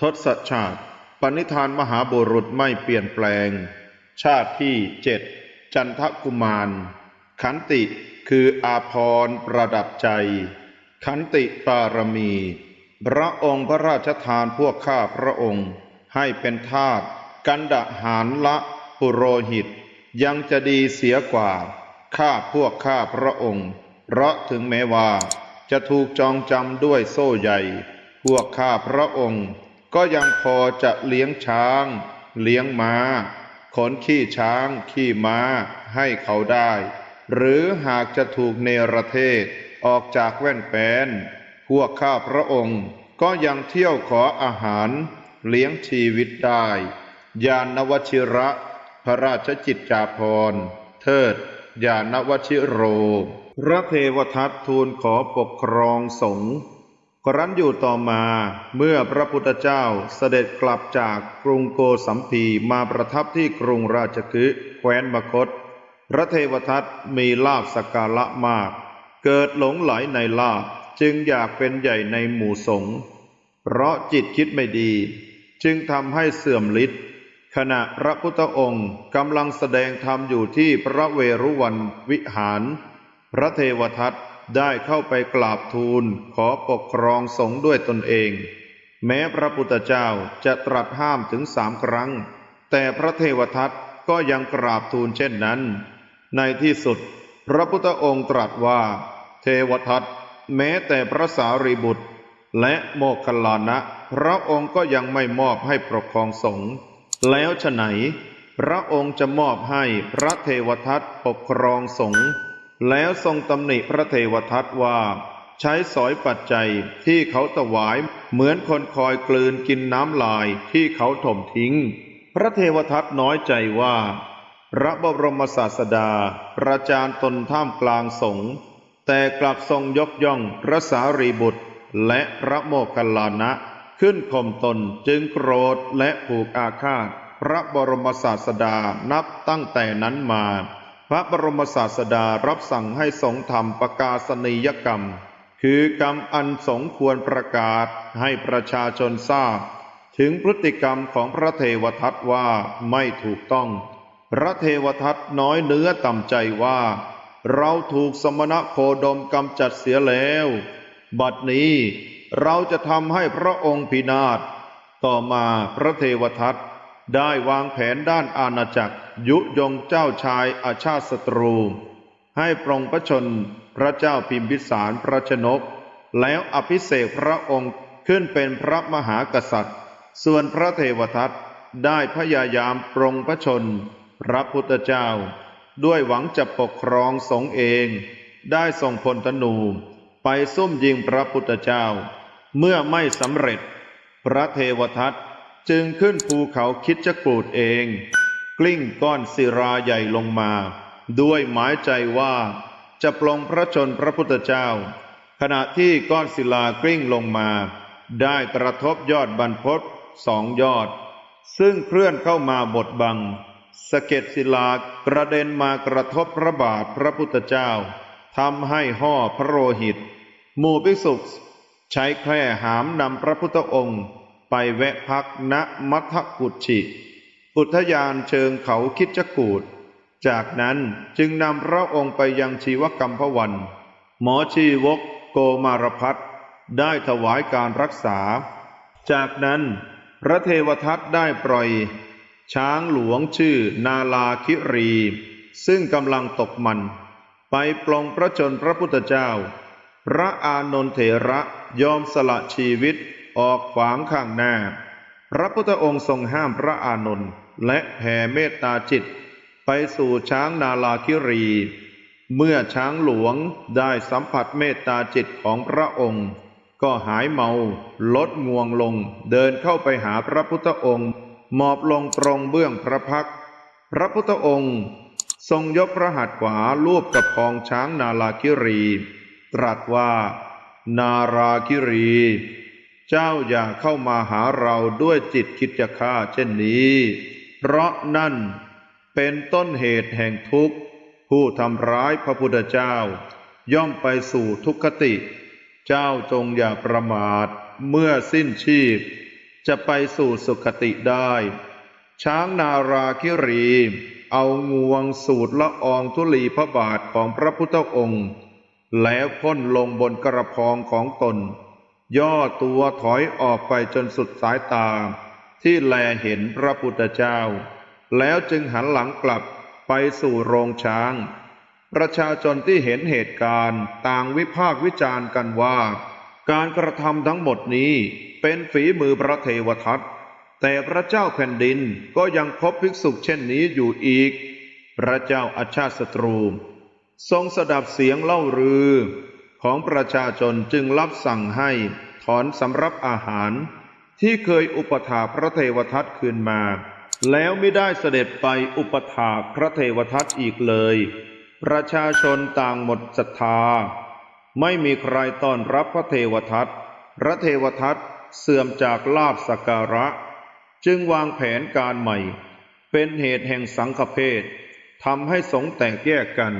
ทศชาติปณิธานมหาบุรุษไม่เปลี่ยนแปลง ชาติที่เจ็ดจันทกุมาร ขันติคืออาพรประดับใจ ขันติปารมี พระองค์พระราชทานพวกข้าพระองค์ ให้เป็นทาสกันดะหารละปุโรหิต ยังจะดีเสียกว่า ข้าพวกข้าพระองค์ เพราะถึงแม้ว่า จะถูกจองจำด้วยโซ่ใหญ่ พวกข้าพระองค์ ก็ยังพอจะเลี้ยงช้าง เลี้ยงม้า ขนขี้ช้าง ขี้ม้าให้เขาได้ หรือหากจะถูกเนรเทศออกจากแว่นแปนพวกข้าพระองค์ก็ยังเที่ยวขออาหารเลี้ยงชีวิตได้ ยานวชิระ พระราชจิตจาภรเทิด ยานวชิโร พระเทวทัตทูลขอปกครองสงฆ์ ครั้นอยู่ต่อมาเมื่อพระพุทธเจ้าเสด็จกลับจากกรุงโกสัมพีมาประทับที่กรุงราชคฤห์แคว้นมคต พระเทวทัตมีลาภสกการะมาก เกิดหลงไหลในลาภจึงอยากเป็นใหญ่ในหมู่สงฆ์เพราะจิตคิดไม่ดี จึงทำให้เสื่อมฤทธิ์ขณะพระพุทธองค์กำลังแสดงธรรมอยู่ที่พระเวรุวันวิหาร พระเทวทัต ได้เข้าไปกราบทูลขอปกครองสงฆ์ด้วยตนเอง แม้พระพุทธเจ้าจะตรัสห้ามถึงสามครั้ง แต่พระเทวทัตก็ยังกราบทูลเช่นนั้น ในที่สุด พระพุทธองค์ตรัสว่า เทวทัตแม้แต่พระสารีบุตร และโมคคัลลานะ พระองค์ก็ยังไม่มอบให้ปกครองสงฆ์แล้วฉไหน พระองค์จะมอบให้พระเทวทัตปกครองสงฆ์ แล้วทรงตำหนิพระเทวทัตว่า ใช้สอยปัจจัยที่เขาถวายเหมือนคนคอยกลืนกินน้ำลายที่เขาถมทิ้ง พระเทวทัตน้อยใจว่า พระบรมศาสดา ประจานตนท่ามกลางสงฆ์แต่กลับทรงยกย่องพระสารีบุตร และพระโมคคัลลานะขึ้นข่มตนจึงโกรธและผูกอาฆาต พระบรมศาสดานับตั้งแต่นั้นมา พระบรมศาสดารับสั่งให้สงฆ์ทำประกาศนียกรรม คือกรรมอันสงควรประกาศให้ประชาชนทราบ ถึงพฤติกรรมของพระเทวทัตว่าไม่ถูกต้อง พระเทวทัตน้อยเนื้อต่ำใจว่า เราถูกสมณะโคดมกำจัดเสียแล้ว บัดนี้เราจะทำให้พระองค์พินาศต่อมาพระเทวทัต ได้วางแผนด้านอาณาจักร ยุยงเจ้าชายอาชาติศัตรู ให้ปรงพระชนพระเจ้าพิมพิสารพระชนก แล้วอภิเษกพระองค์ขึ้นเป็นพระมหากษัตริย์ ส่วนพระเทวทัตได้พยายามปรงพระชน พระพุทธเจ้า ด้วยหวังจะปกครองสงฆ์เอง ได้ส่งพลธนูไปซุ่มยิงพระพุทธเจ้า เมื่อไม่สำเร็จ พระเทวทัต จึงขึ้นภูเขาคิดจะกูดเอง กลิ้งก้อนศิราใหญ่ลงมา ด้วยหมายใจว่า จะปลงพระชนพระพุทธเจ้า ขณะที่ก้อนศิลากลิ้งลงมา ได้กระทบยอดบรรพตสองยอด ซึ่งเคลื่อนเข้ามาบดบังสะเก็ดศิลากระเด็นมากระทบพระบาทพระพุทธเจ้าทำให้ห่อพระโลหิต หมู่ภิกษุใช้แคร่หามนำพระพุทธองค์ ไปแวะพักณมัทกุชิ อุทยานเชิงเขาคิดจกูดจากนั้นจึงนำพระองค์ไปยังชีวกรรมพวัน หมอชีวกโกมารพัฒน์ได้ถวายการรักษา จากนั้นพระเทวทัตได้ปล่อย ช้างหลวงชื่อนาลาคิรี ซึ่งกำลังตกมัน ไปปลงพระชนพระพุทธเจ้า พระอานนทเถระยอมสละชีวิต ออกขวางข้างหน้า พระพุทธองค์ทรงห้ามพระอานนท์และแผ่เมตตาจิต ไปสู่ช้างนาลาคิรี เมื่อช้างหลวงได้สัมผัสเมตตาจิตของพระองค์ ก็หายเมาลดงวงลงเดินเข้าไปหาพระพุทธองค์หมอบลงตรงเบื้องพระพัก พระพุทธองค์ ทรงยกพระหัตถ์ขวาลูบกับพองช้างนาลาคิรี ตรัสว่า นาราคิรี เจ้าอย่าเข้ามาหาเราด้วยจิตคิดจะฆ่าเช่นนี้ เพราะนั่นเป็นต้นเหตุแห่งทุกข์ ผู้ทำร้ายพระพุทธเจ้า ย่อมไปสู่ทุกขติ เจ้าจงอย่าประมาทเมื่อสิ้นชีพ จะไปสู่สุคติได้ ช้างนาราคิรี เอางวงสูดละอองธุลีพระบาทของพระพุทธองค์ แล้วพ่นลงบนกระพองของตน ย่อตัวถอยออกไปจนสุดสายตา ที่แลเห็นพระพุทธเจ้า แล้วจึงหันหลังกลับไปสู่โรงช้าง ประชาชนที่เห็นเหตุการณ์ต่างวิพากษ์วิจารณ์กันว่า การกระทำทั้งหมดนี้เป็นฝีมือพระเทวทัตแต่พระเจ้าแผ่นดินก็ยังพบภิกษุเช่นนี้อยู่อีก พระเจ้าอาชาติศัตรู ทรงสดับเสียงเล่ารือ ของประชาชนจึงรับสั่งให้ถอนสำรับอาหาร ที่เคยอุปถาพระเทวทัตคืนมา แล้วไม่ได้เสด็จไปอุปถาพระเทวทัตอีกเลย ประชาชนต่างหมดศรัทธา ไม่มีใครต้อนรับพระเทวทัตพระเทวทัตเสื่อมจากลาบสการะ จึงวางแผนการใหม่ เป็นเหตุแห่งสังฆเพศทำให้สงแตกแยกกัน